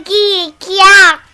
Que Geek.